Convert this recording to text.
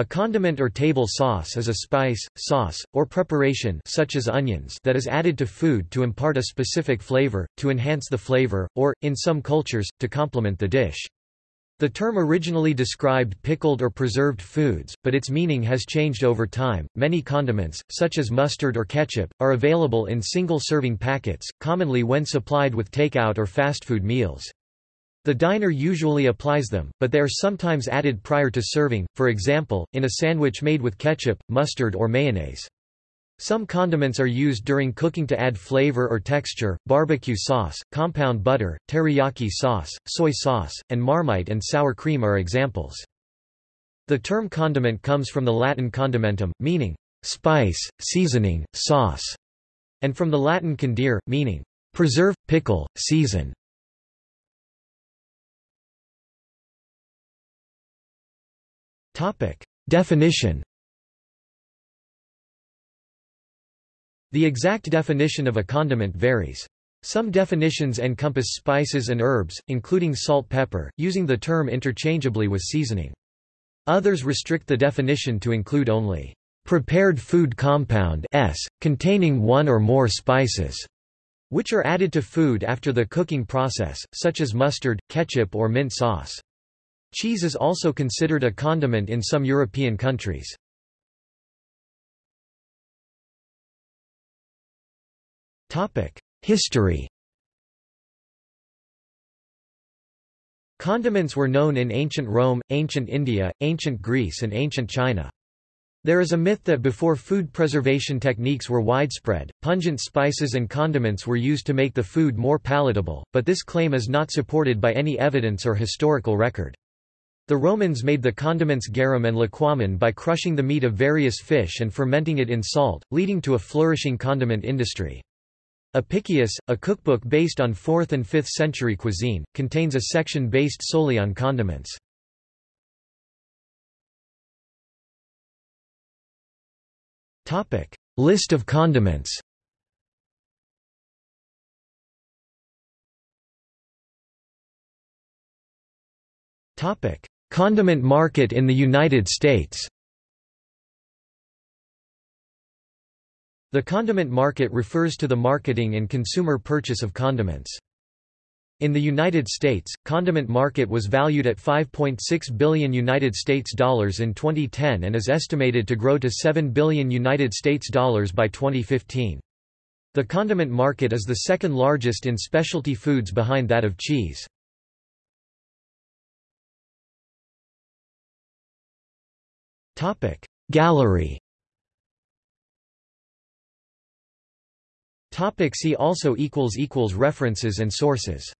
A condiment or table sauce is a spice, sauce, or preparation such as onions that is added to food to impart a specific flavor, to enhance the flavor, or, in some cultures, to complement the dish. The term originally described pickled or preserved foods, but its meaning has changed over time. Many condiments, such as mustard or ketchup, are available in single serving packets, commonly when supplied with takeout or fast food meals. The diner usually applies them, but they are sometimes added prior to serving, for example, in a sandwich made with ketchup, mustard or mayonnaise. Some condiments are used during cooking to add flavor or texture, barbecue sauce, compound butter, teriyaki sauce, soy sauce, and marmite and sour cream are examples. The term condiment comes from the Latin condimentum, meaning spice, seasoning, sauce, and from the Latin condire, meaning preserve, pickle, season. Definition The exact definition of a condiment varies. Some definitions encompass spices and herbs, including salt pepper, using the term interchangeably with seasoning. Others restrict the definition to include only prepared food compound s, containing one or more spices, which are added to food after the cooking process, such as mustard, ketchup or mint sauce. Cheese is also considered a condiment in some European countries. History Condiments were known in ancient Rome, ancient India, ancient Greece and ancient China. There is a myth that before food preservation techniques were widespread, pungent spices and condiments were used to make the food more palatable, but this claim is not supported by any evidence or historical record. The Romans made the condiments garum and liquamen by crushing the meat of various fish and fermenting it in salt, leading to a flourishing condiment industry. Apicius, a cookbook based on 4th and 5th century cuisine, contains a section based solely on condiments. List of condiments Condiment market in the United States The condiment market refers to the marketing and consumer purchase of condiments. In the United States, condiment market was valued at 5.6 billion United States dollars in 2010 and is estimated to grow to 7 billion United States dollars by 2015. The condiment market is the second largest in specialty foods behind that of cheese. Gallery. Topic see also equals equals References and sources